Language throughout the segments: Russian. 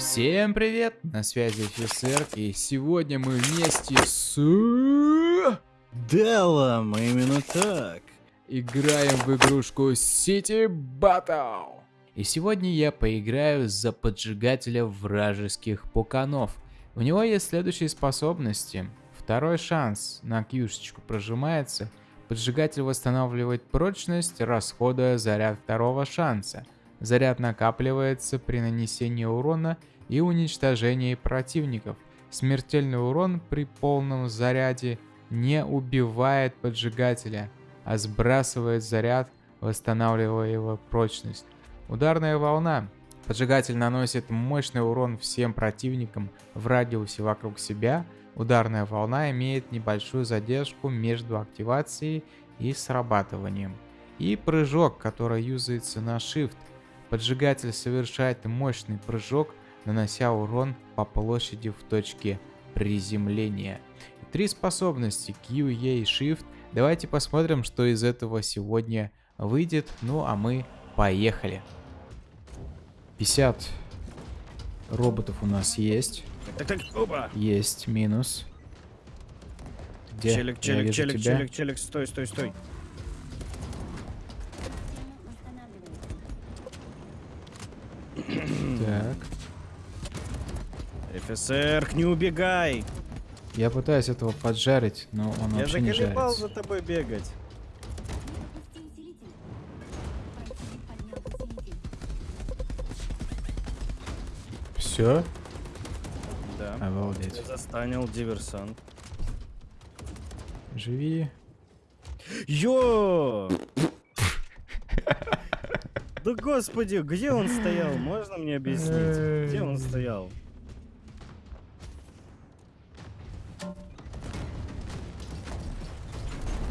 Всем привет, на связи офицер, и сегодня мы вместе с... Делом, именно так. Играем в игрушку City Battle. И сегодня я поиграю за поджигателя вражеских пуканов. У него есть следующие способности. Второй шанс на кьюшечку прожимается. Поджигатель восстанавливает прочность, расходуя заряд второго шанса. Заряд накапливается при нанесении урона и уничтожении противников. Смертельный урон при полном заряде не убивает поджигателя, а сбрасывает заряд, восстанавливая его прочность. Ударная волна. Поджигатель наносит мощный урон всем противникам в радиусе вокруг себя. Ударная волна имеет небольшую задержку между активацией и срабатыванием. И прыжок, который юзается на Shift – Поджигатель совершает мощный прыжок, нанося урон по площади в точке приземления. Три способности Q, E и Shift. Давайте посмотрим, что из этого сегодня выйдет. Ну а мы поехали. 50 роботов у нас есть. Так, так, оба. Есть, минус. Где? Челик, челик, челик, тебя. челик, челик, стой, стой, стой. Так. ФСР, не убегай! Я пытаюсь этого поджарить, но он Я вообще не жарится. Я за тобой бегать. Все? Да. Обалдеть. Застанил диверсант. Живи. Йо! Да господи, где он стоял? Можно мне объяснить? Где он стоял?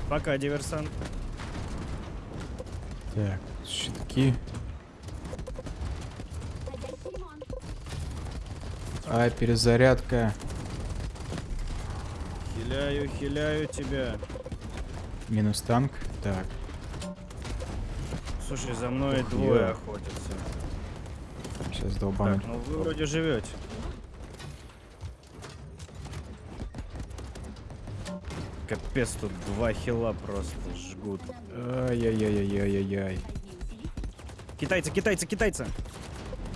Пока, диверсант. Так, щитки. А, перезарядка. Хиляю, хиляю тебя. Минус танк. Так. Слушай, за мной Ух, двое я. охотятся. Сейчас долбану. Так, ну вы вроде живете. Капец, тут два хила просто жгут. Ай-яй-яй-яй-яй-яй. Китайцы, китайцы, китайцы!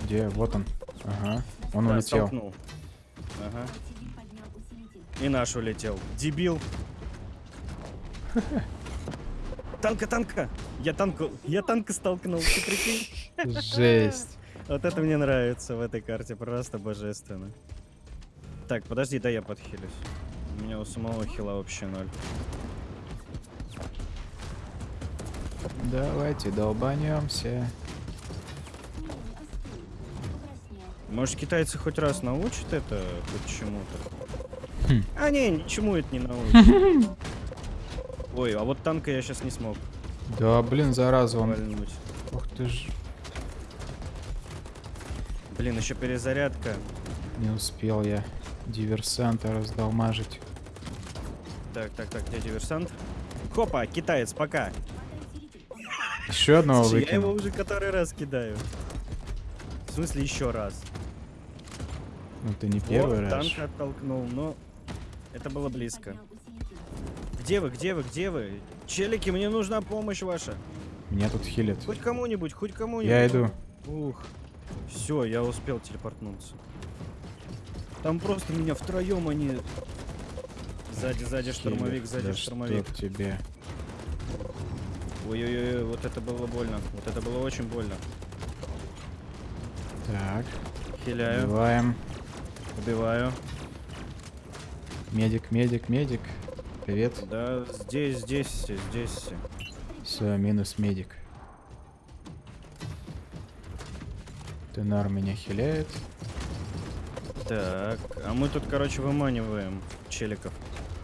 Где? Вот он. Ага. Он да, улетел. Столкнул. Ага. И наш улетел. Дебил. Танка, танка! Я танку, я танка столкнул, ты прикинь? Жесть. Вот это мне нравится в этой карте, просто божественно. Так, подожди, да я подхилюсь. У меня у самого хила вообще ноль. Давайте долбанемся. Может китайцы хоть раз научат это хоть чему-то? Хм. А не, ничему это не научат. Ой, а вот танка я сейчас не смог. Да, блин, зараза он. Ух ты ж. Блин, еще перезарядка. Не успел я диверсанта раздолмажить. Так, так, так, где диверсант? Хопа, китаец, пока. Еще одного выкину. Я его уже который раз кидаю. В смысле еще раз? Ну ты не первый вот, раз. танк оттолкнул, но это было близко. Где вы, где вы, где вы? Челики, мне нужна помощь ваша. Меня тут хилят. Хоть кому-нибудь, хоть кому-нибудь. Я иду. Ух. Все, я успел телепортнуться. Там просто меня втроем они... Сзади, сзади штурмовик, сзади да штурмовик. Что тебе? Ой-ой-ой, вот это было больно. Вот это было очень больно. Так. Хиляю. Убиваем. Убиваю. Медик, медик, медик. Привет. Да, здесь, здесь здесь все. Все, минус медик. Тенар меня хиляет. Так, а мы тут, короче, выманиваем челиков.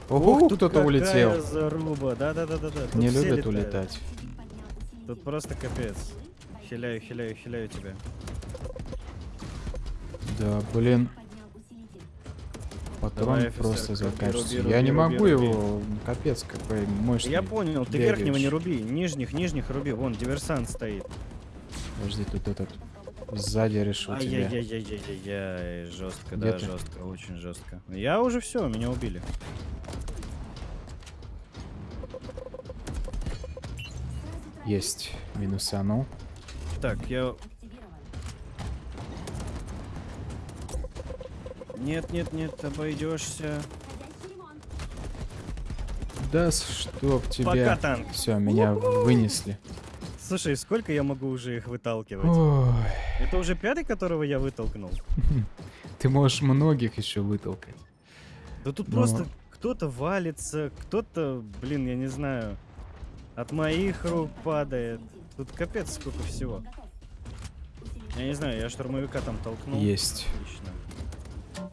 Ого, кто-то улетел. заруба, да-да-да-да. Не любят улетать. Тут просто капец. Хиляю, хиляю, хиляю тебя. Да, блин. Патрон Давай, просто заканчивается. Руби, руби, Я не руби, могу руби. его, капец какой мощный. Я понял, ты верхнего не руби, нижних, нижних руби. Вон, диверсант стоит. Подожди, тут этот Сзади решил тебя. Ай-яй-яй-яй-яй-яй, жестко, Где да, ты? жестко, очень жестко. Я уже все, меня убили. Есть. Минусанул. Так, я... Нет, нет, нет, обойдешься. Да чтоб Пока тебя. танк. Все, меня вынесли. Слушай, сколько я могу уже их выталкивать? Ой, Это уже пятый, которого я вытолкнул? ты можешь многих еще вытолкать. Да тут Ну. просто кто-то валится, кто-то, блин, я не знаю, от моих рук падает. Тут капец сколько всего. Я не знаю, я штурмовика там толкнул. Есть. Отлично.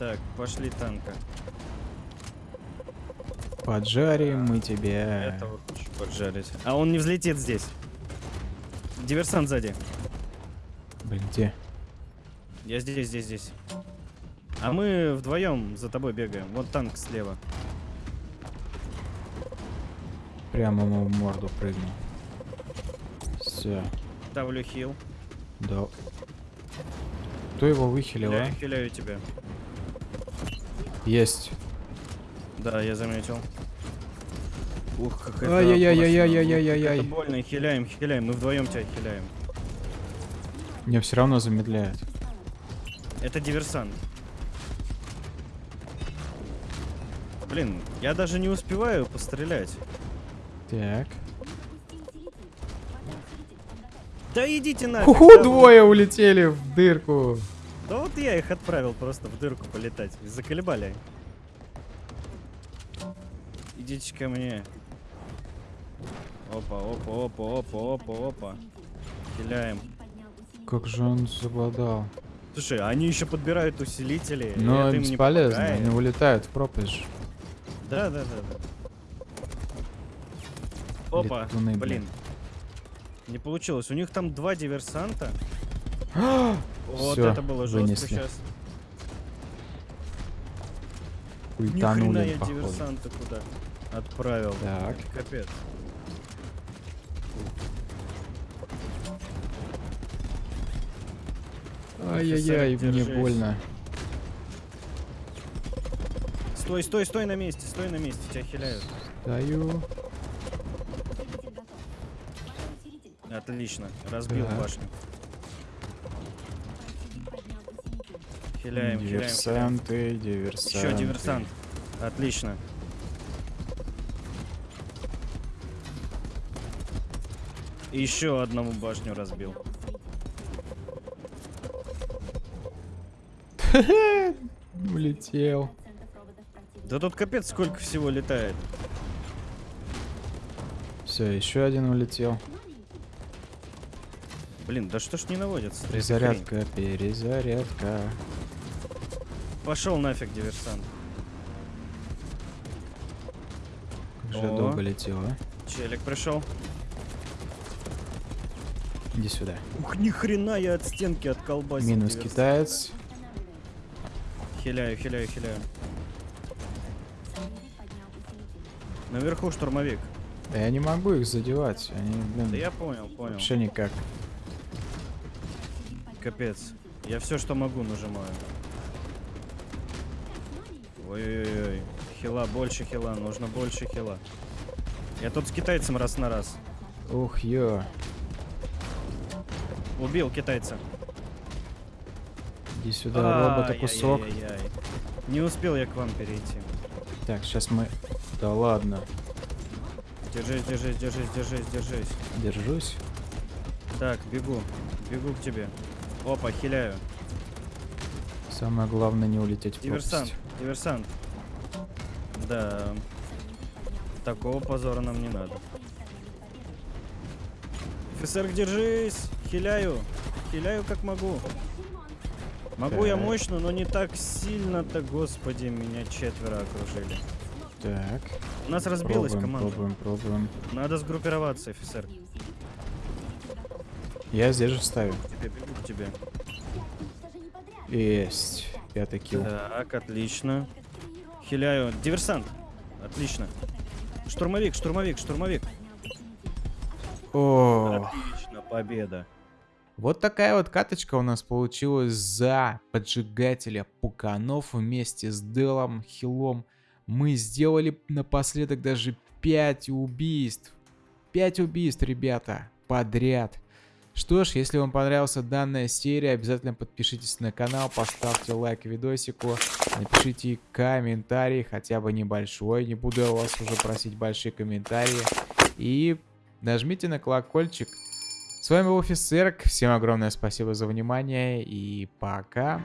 Так, пошли танка. Поджарим мы тебя. Этого поджарить. А он не взлетит здесь. Диверсант сзади. Блин, где? Я здесь, здесь, здесь. А мы вдвоем за тобой бегаем. Вот танк слева. Прямо ему в морду прыгнул. Все. Ставлю хил. Да. Кто его выхилил, а? Хиляю, хиляю тебя. Есть. Да, я заметил. Ух, как это Ай-яй-яй-яй-яй-яй-яй-яй. Больно, хиляем, хиляем. Мы вдвоем тебя хиляем. Меня все равно замедляет. Это диверсант. Блин, я даже не успеваю пострелять. Так. Да идите нафиг. Ху-ху, да, двое улетели в дырку. Да вот я их отправил просто в дырку полетать. Заколебали. Идите ко мне. Опа, опа, опа, опа, опа, опа. Хиляем. Как же он забодал. Слушай, они еще подбирают усилители. Но им бесполезно, они улетают в пропасть. Да, да, да, да. Опа, Летуны, блин. блин. Не получилось. У них там два диверсанта. Вот Всё, это было жестко вынесли. сейчас. Ни хрена Ультанули, я походу. диверсанта куда отправил. Так. Капец. Ай-яй-яй, мне больно. Стой, стой, стой на месте, стой на месте, тебя хиляют. Даю. Отлично, разбил Так. башню. Хиляем, хиляем, хиляем. Диверсанты, диверсанты. Еще диверсант. Отлично. Еще одному башню разбил. Улетел. Да тут капец сколько всего летает. Все, еще один улетел. Блин, да что ж не наводится? Перезарядка, перезарядка. Пошел нафиг, диверсант. Как же О. долго летел, а? Челик пришел. Иди сюда. Ух, ни хрена я от стенки отколбасил. Минус диверсант. китаец. Хиляю, хиляю, хиляю. Наверху штурмовик. Да я не могу их задевать. Они, блин, Да я понял, понял. вообще никак. Капец. Я все, что могу, нажимаю. Ой-ой-ой. Хила, больше хила, нужно больше хила. Я тут с китайцем раз на раз. Ух, ё. Убил китайца. Иди сюда, робота Ай, кусок. ай, ай, ай. Не успел я к вам перейти. Так, сейчас мы... Да ладно. Держись, держись, держись, держись, держись. Держусь. Так, бегу. Бегу к тебе. Опа, хиляю. Самое главное не улететь в Диверсант, пропасть. диверсант. Да. Такого позора нам не надо. Офицер, держись! Хиляю! Хиляю как могу. Могу я Так. мощно, но не так сильно-то, господи, меня четверо окружили. Так. У нас разбилась Пробуем, команда. пробуем, пробуем. Надо сгруппироваться, офицер. Я здесь же вставил. Тебе, бегу к тебе. Есть. Пятый килл. Так, отлично. Хиляю. Диверсант. Отлично. Штурмовик, штурмовик, штурмовик. О, Отлично, победа. Вот такая вот каточка у нас получилась за поджигателя пуканов вместе с Делом Хилом. Мы сделали напоследок даже 5 убийств. 5 убийств, ребята, подряд. Что ж, если вам понравилась данная серия, обязательно подпишитесь на канал, поставьте лайк видосику, напишите комментарий, хотя бы небольшой, не буду я вас уже просить большие комментарии. И нажмите на колокольчик, с вами был Офисерк. Всем огромное спасибо за внимание и пока.